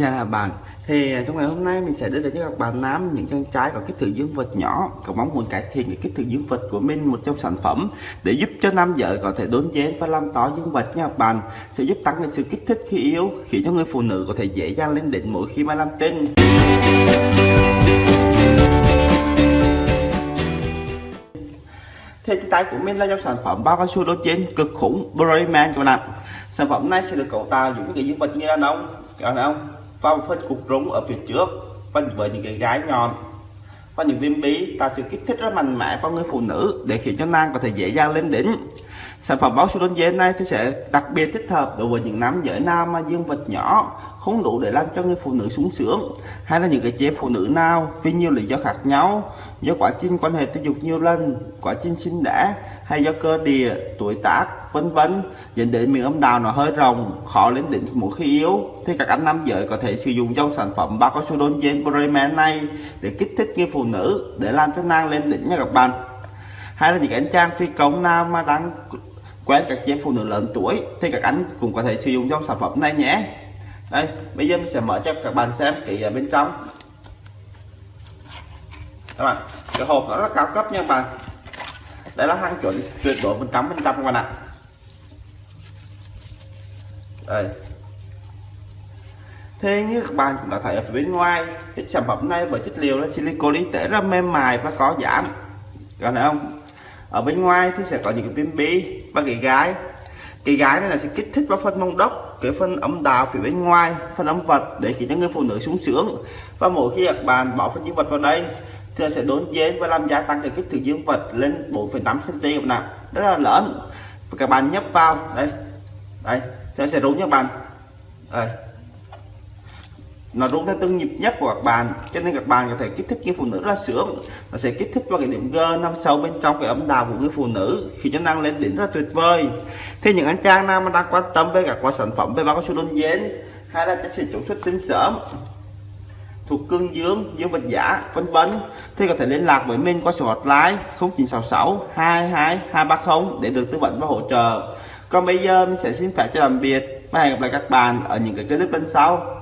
Xin chào bạn. Thì à, trong ngày hôm nay mình sẽ đưa đến cho các bạn nam những chân trái có kích thước dương vật nhỏ cầu mong muốn cải thiện cái kích thước dương vật của mình, một trong sản phẩm để giúp cho nam giới có thể đốn dến và làm to dương vật nha các bạn. Sẽ giúp tăng cái sự kích thích khi yếu, khiến cho người phụ nữ có thể dễ dàng lên đỉnh mỗi khi mà làm tinh thì tay của mình là dòng sản phẩm bao cao su đốt trên cực khủng Brayman các bạn. Ạ sản phẩm này sẽ được cấu tạo những cái dương vật như đàn ông đàn ông và một phân cục rúng ở phía trước, và với những cái gái nhọn và những viên bí tạo sự kích thích rất mạnh mẽ vào người phụ nữ để khiến cho nam có thể dễ dàng lên đỉnh. Sản phẩm báo số đơn dê này thì sẽ đặc biệt thích hợp đối với những nam giới nam mà dương vật nhỏ không đủ để làm cho người phụ nữ sung sướng, hay là những cái chế phụ nữ nào vì nhiều lý do khác nhau, do quá trình quan hệ tình dục nhiều lần, quá trình sinh đẻ, hay do cơ địa, tuổi tác, vân vân, dẫn đến miệng âm đạo nó hơi rộng, khó lên đỉnh mỗi khi yếu, thì các anh nam giới có thể sử dụng trong sản phẩm bao cao su đôn gen Bremen này để kích thích người phụ nữ, để làm cho nàng lên đỉnh nha các bạn. Hay là những anh trang phi công nào mà đang quen các chế phụ nữ lớn tuổi, thì các anh cũng có thể sử dụng trong sản phẩm này nhé đây bây giờ mình sẽ mở cho các bạn xem kỹ ở à, bên trong. Các bạn, cái hộp nó rất cao cấp nha các bạn. Đây là hàng chuẩn tuyệt đối một trăm phần trăm các bạn ạ. Đây. Thế như các bạn cũng đã thấy ở bên ngoài, cái sản phẩm này với chất liệu là silicon y tế rất mềm mại và có giảm. Các bạn không? Ở bên ngoài thì sẽ có những cái viên bi và cái gái cái gái này là sẽ kích thích vào phần mông đốc cái phần ấm đạo phía bên ngoài phần âm vật để khiến cho người phụ nữ sung sướng. Và mỗi khi các bạn bỏ phần dương vật vào đây thì sẽ đốn dến và làm gia tăng cái kích thước dương vật lên 4,8 cm nào rất là lớn. Và các bạn nhấp vào. Đây. Đây. Thì sẽ đúng nha các bạn. Đây nó rung theo từng nhịp nhất của các bạn, cho nên các bạn có thể kích thích cái phụ nữ ra sướng. Nó sẽ kích thích vào cái điểm G nằm sâu bên trong cái ấm đào của người phụ nữ, khi cho năng lên đỉnh rất tuyệt vời. Thì những anh trang nào mà đang quan tâm với các quả sản phẩm, về bao cao su đơn dến hay là chất xịt chống xuất tinh sớm, thuộc cương dương dương vật giả, vân vân, thì có thể liên lạc với mình qua số hotline 0966 22 230 để được tư vấn và hỗ trợ. Còn bây giờ mình sẽ xin phép cho tạm biệt và hẹn gặp lại các bạn ở những cái clip bên sau.